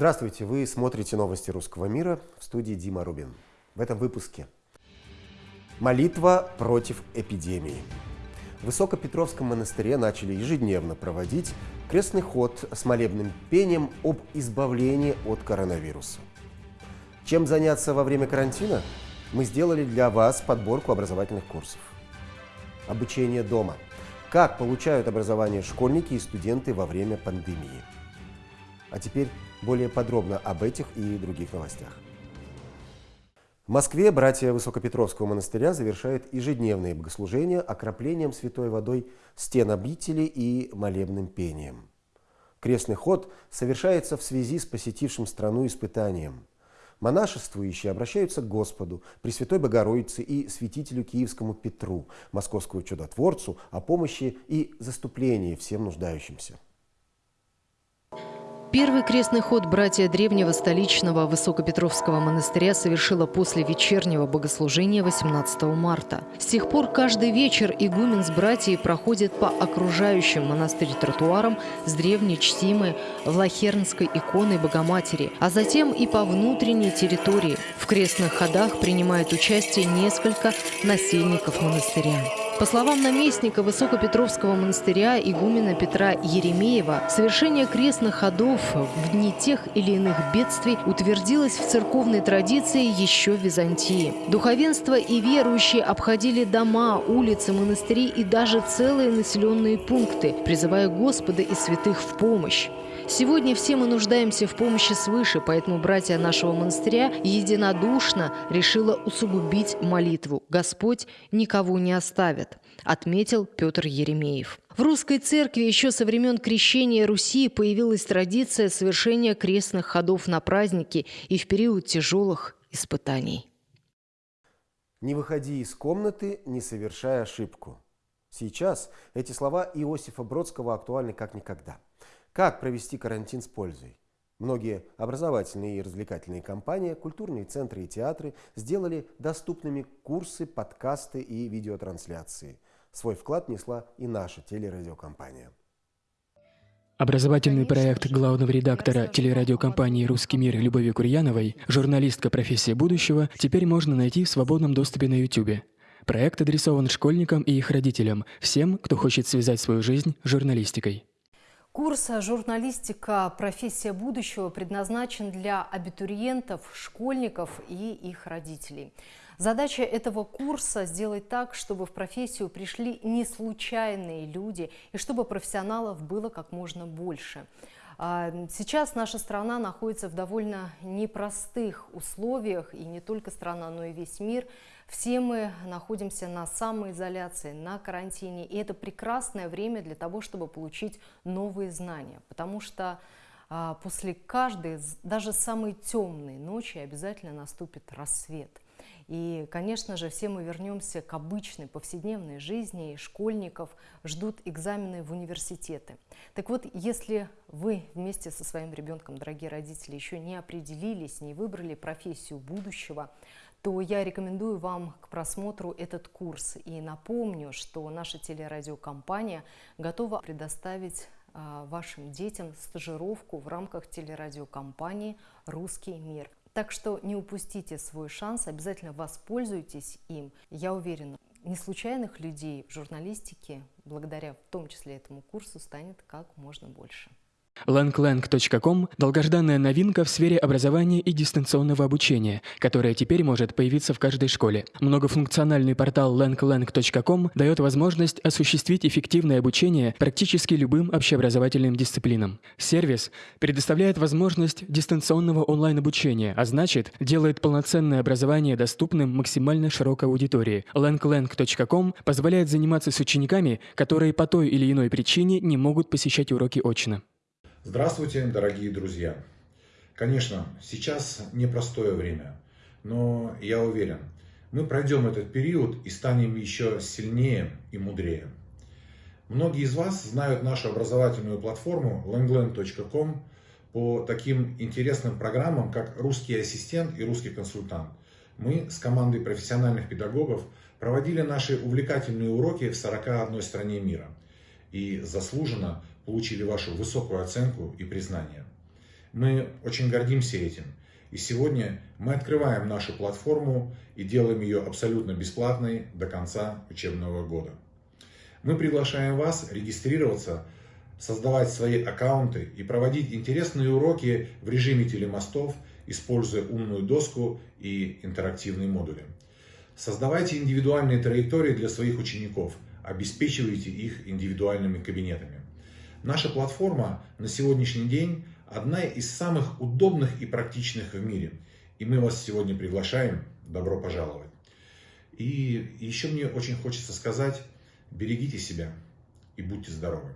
Здравствуйте, вы смотрите новости русского мира в студии Дима Рубин. В этом выпуске молитва против эпидемии. В Высокопетровском монастыре начали ежедневно проводить крестный ход с молебным пением об избавлении от коронавируса. Чем заняться во время карантина? Мы сделали для вас подборку образовательных курсов. Обучение дома. Как получают образование школьники и студенты во время пандемии. А теперь более подробно об этих и других новостях. В Москве братья Высокопетровского монастыря завершают ежедневные богослужения окроплением святой водой стен обители и молебным пением. Крестный ход совершается в связи с посетившим страну испытанием. Монашествующие обращаются к Господу, Пресвятой Богородице и святителю Киевскому Петру, московскому чудотворцу, о помощи и заступлении всем нуждающимся. Первый крестный ход братья древнего столичного Высокопетровского монастыря совершила после вечернего богослужения 18 марта. С тех пор каждый вечер игумен с братьей проходит по окружающим монастырь тротуарам с древней чтимой Влахернской иконой Богоматери, а затем и по внутренней территории. В крестных ходах принимает участие несколько насельников монастыря. По словам наместника Высокопетровского монастыря игумена Петра Еремеева, совершение крестных ходов в дни тех или иных бедствий утвердилось в церковной традиции еще в Византии. Духовенство и верующие обходили дома, улицы, монастыри и даже целые населенные пункты, призывая Господа и святых в помощь. Сегодня все мы нуждаемся в помощи свыше, поэтому братья нашего монастыря единодушно решила усугубить молитву. Господь никого не оставит, отметил Петр Еремеев. В русской церкви еще со времен крещения Руси появилась традиция совершения крестных ходов на праздники и в период тяжелых испытаний. Не выходи из комнаты, не совершая ошибку. Сейчас эти слова Иосифа Бродского актуальны как никогда – как провести карантин с пользой? Многие образовательные и развлекательные компании, культурные центры и театры сделали доступными курсы, подкасты и видеотрансляции. Свой вклад несла и наша телерадиокомпания. Образовательный проект главного редактора телерадиокомпании «Русский мир» Любови Курьяновой «Журналистка. Профессия будущего» теперь можно найти в свободном доступе на YouTube. Проект адресован школьникам и их родителям, всем, кто хочет связать свою жизнь с журналистикой. Курс «Журналистика. Профессия будущего» предназначен для абитуриентов, школьников и их родителей. Задача этого курса – сделать так, чтобы в профессию пришли не случайные люди и чтобы профессионалов было как можно больше. А, сейчас наша страна находится в довольно непростых условиях, и не только страна, но и весь мир – все мы находимся на самоизоляции, на карантине, и это прекрасное время для того, чтобы получить новые знания, потому что а, после каждой, даже самой темной ночи обязательно наступит рассвет. И, конечно же, все мы вернемся к обычной повседневной жизни, и школьников ждут экзамены в университеты. Так вот, если вы вместе со своим ребенком, дорогие родители, еще не определились, не выбрали профессию будущего, то я рекомендую вам к просмотру этот курс. И напомню, что наша телерадиокомпания готова предоставить а, вашим детям стажировку в рамках телерадиокомпании «Русский мир». Так что не упустите свой шанс, обязательно воспользуйтесь им. Я уверена, неслучайных людей в журналистике, благодаря в том числе этому курсу, станет как можно больше. Langlang.com – долгожданная новинка в сфере образования и дистанционного обучения, которая теперь может появиться в каждой школе. Многофункциональный портал langlang.com дает возможность осуществить эффективное обучение практически любым общеобразовательным дисциплинам. Сервис предоставляет возможность дистанционного онлайн-обучения, а значит, делает полноценное образование доступным максимально широкой аудитории. langlang.com позволяет заниматься с учениками, которые по той или иной причине не могут посещать уроки очно. Здравствуйте, дорогие друзья! Конечно, сейчас непростое время, но я уверен, мы пройдем этот период и станем еще сильнее и мудрее. Многие из вас знают нашу образовательную платформу langland.com по таким интересным программам, как «Русский ассистент» и «Русский консультант». Мы с командой профессиональных педагогов проводили наши увлекательные уроки в 41 стране мира и заслуженно получили вашу высокую оценку и признание. Мы очень гордимся этим. И сегодня мы открываем нашу платформу и делаем ее абсолютно бесплатной до конца учебного года. Мы приглашаем вас регистрироваться, создавать свои аккаунты и проводить интересные уроки в режиме телемостов, используя умную доску и интерактивные модули. Создавайте индивидуальные траектории для своих учеников, обеспечивайте их индивидуальными кабинетами. Наша платформа на сегодняшний день одна из самых удобных и практичных в мире. И мы вас сегодня приглашаем. Добро пожаловать. И еще мне очень хочется сказать, берегите себя и будьте здоровы.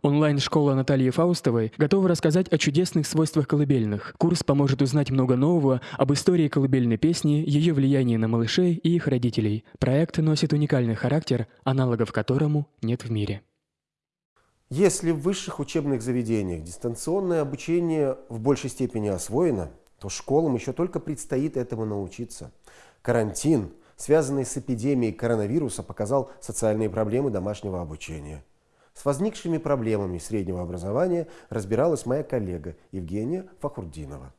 Онлайн-школа Натальи Фаустовой готова рассказать о чудесных свойствах колыбельных. Курс поможет узнать много нового об истории колыбельной песни, ее влиянии на малышей и их родителей. Проект носит уникальный характер, аналогов которому нет в мире. Если в высших учебных заведениях дистанционное обучение в большей степени освоено, то школам еще только предстоит этому научиться. Карантин, связанный с эпидемией коронавируса, показал социальные проблемы домашнего обучения. С возникшими проблемами среднего образования разбиралась моя коллега Евгения Фахурдинова.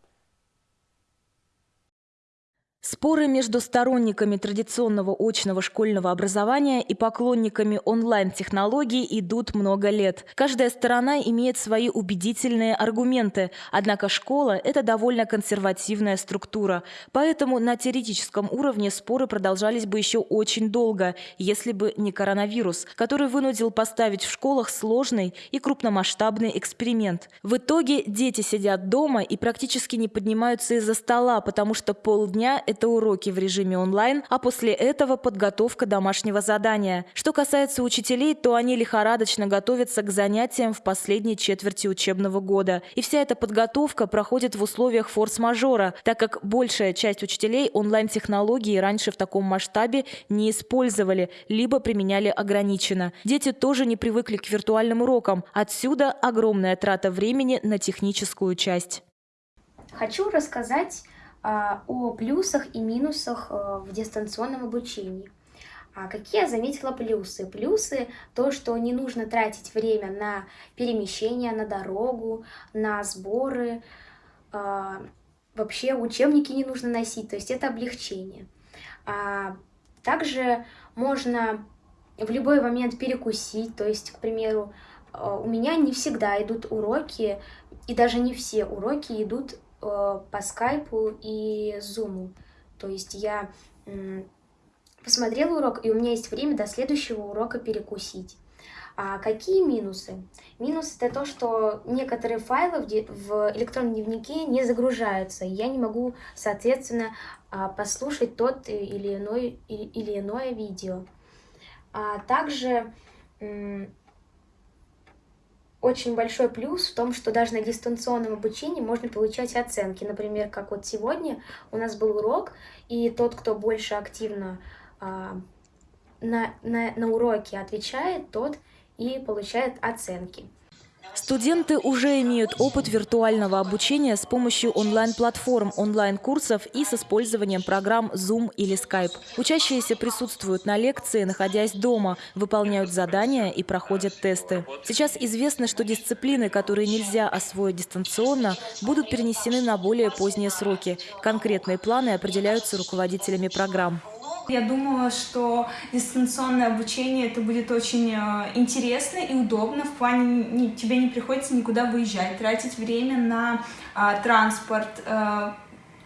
Споры между сторонниками традиционного очного школьного образования и поклонниками онлайн-технологий идут много лет. Каждая сторона имеет свои убедительные аргументы, однако школа – это довольно консервативная структура. Поэтому на теоретическом уровне споры продолжались бы еще очень долго, если бы не коронавирус, который вынудил поставить в школах сложный и крупномасштабный эксперимент. В итоге дети сидят дома и практически не поднимаются из-за стола, потому что полдня – это уроки в режиме онлайн, а после этого подготовка домашнего задания. Что касается учителей, то они лихорадочно готовятся к занятиям в последней четверти учебного года. И вся эта подготовка проходит в условиях форс-мажора, так как большая часть учителей онлайн-технологии раньше в таком масштабе не использовали, либо применяли ограниченно. Дети тоже не привыкли к виртуальным урокам. Отсюда огромная трата времени на техническую часть. Хочу рассказать о плюсах и минусах э, в дистанционном обучении. А какие я заметила плюсы? Плюсы то, что не нужно тратить время на перемещение, на дорогу, на сборы. А, вообще учебники не нужно носить, то есть это облегчение. Также можно в любой момент перекусить, то есть, к примеру, у меня не всегда идут уроки, и даже не все уроки идут Э, по скайпу и зуму. То есть я посмотрела урок, и у меня есть время до следующего урока перекусить. А какие минусы? Минус это то, что некоторые файлы в электронном дневнике не загружаются. Я не могу, соответственно, а, послушать тот или иное, или иное видео. А также очень большой плюс в том, что даже на дистанционном обучении можно получать оценки. Например, как вот сегодня у нас был урок, и тот, кто больше активно а, на, на, на уроке отвечает, тот и получает оценки. Студенты уже имеют опыт виртуального обучения с помощью онлайн-платформ, онлайн-курсов и с использованием программ Zoom или Skype. Учащиеся присутствуют на лекции, находясь дома, выполняют задания и проходят тесты. Сейчас известно, что дисциплины, которые нельзя освоить дистанционно, будут перенесены на более поздние сроки. Конкретные планы определяются руководителями программ. Я думала, что дистанционное обучение это будет очень э, интересно и удобно. В плане не, тебе не приходится никуда выезжать, тратить время на а, транспорт. А,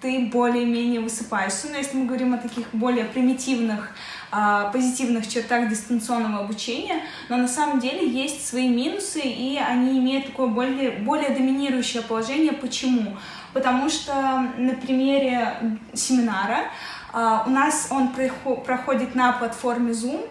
ты более-менее высыпаешься. Но если мы говорим о таких более примитивных а, позитивных чертах дистанционного обучения, но на самом деле есть свои минусы, и они имеют такое более, более доминирующее положение. Почему? Потому что на примере семинара у нас он проходит на платформе Zoom,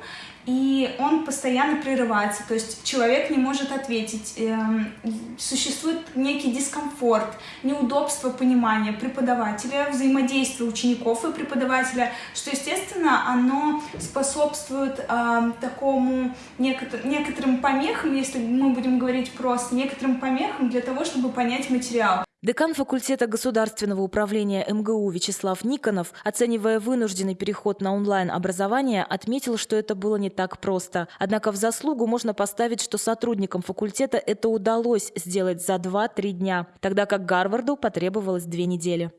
и он постоянно прерывается, то есть человек не может ответить, эм, существует некий дискомфорт, неудобство понимания преподавателя, взаимодействия учеников и преподавателя, что, естественно, оно способствует э, такому некотор некоторым помехам, если мы будем говорить просто, некоторым помехам для того, чтобы понять материал. Декан факультета государственного управления МГУ Вячеслав Никонов, оценивая вынужденный переход на онлайн-образование, отметил, что это было не так просто. Однако в заслугу можно поставить, что сотрудникам факультета это удалось сделать за 2-3 дня, тогда как Гарварду потребовалось две недели.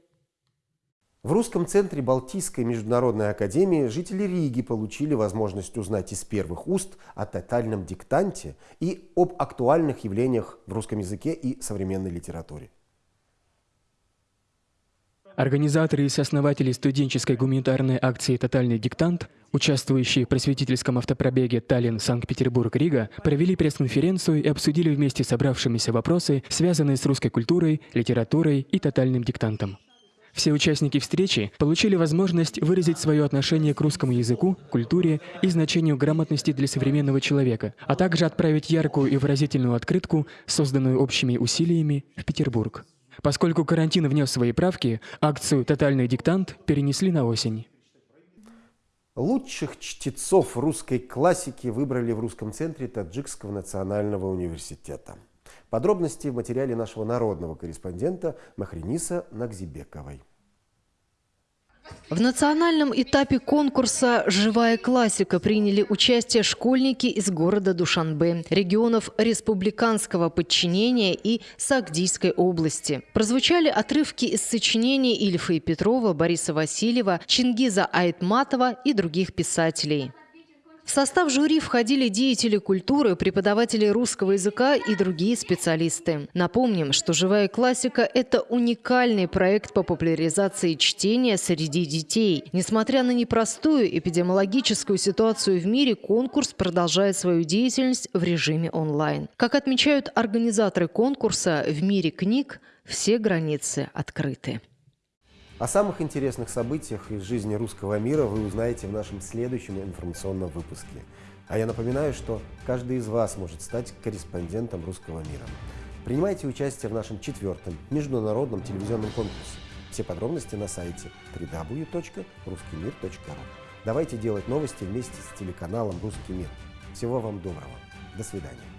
В русском центре Балтийской международной академии жители Риги получили возможность узнать из первых уст о тотальном диктанте и об актуальных явлениях в русском языке и современной литературе. Организаторы и сооснователи студенческой гуманитарной акции «Тотальный диктант», участвующие в просветительском автопробеге Таллин-Санкт-Петербург-Рига, провели пресс-конференцию и обсудили вместе собравшимися вопросы, связанные с русской культурой, литературой и тотальным диктантом. Все участники встречи получили возможность выразить свое отношение к русскому языку, культуре и значению грамотности для современного человека, а также отправить яркую и выразительную открытку, созданную общими усилиями, в Петербург. Поскольку карантин внес свои правки, акцию «Тотальный диктант» перенесли на осень. Лучших чтецов русской классики выбрали в русском центре Таджикского национального университета. Подробности в материале нашего народного корреспондента Махриниса Нагзибековой. В национальном этапе конкурса «Живая классика» приняли участие школьники из города Душанбе, регионов республиканского подчинения и Сагдийской области. Прозвучали отрывки из сочинений Ильфа и Петрова, Бориса Васильева, Чингиза Айтматова и других писателей. В состав жюри входили деятели культуры, преподаватели русского языка и другие специалисты. Напомним, что «Живая классика» – это уникальный проект по популяризации чтения среди детей. Несмотря на непростую эпидемиологическую ситуацию в мире, конкурс продолжает свою деятельность в режиме онлайн. Как отмечают организаторы конкурса, в мире книг все границы открыты. О самых интересных событиях из жизни русского мира вы узнаете в нашем следующем информационном выпуске. А я напоминаю, что каждый из вас может стать корреспондентом русского мира. Принимайте участие в нашем четвертом международном телевизионном конкурсе. Все подробности на сайте www.ruskimir.ru. Давайте делать новости вместе с телеканалом «Русский мир». Всего вам доброго. До свидания.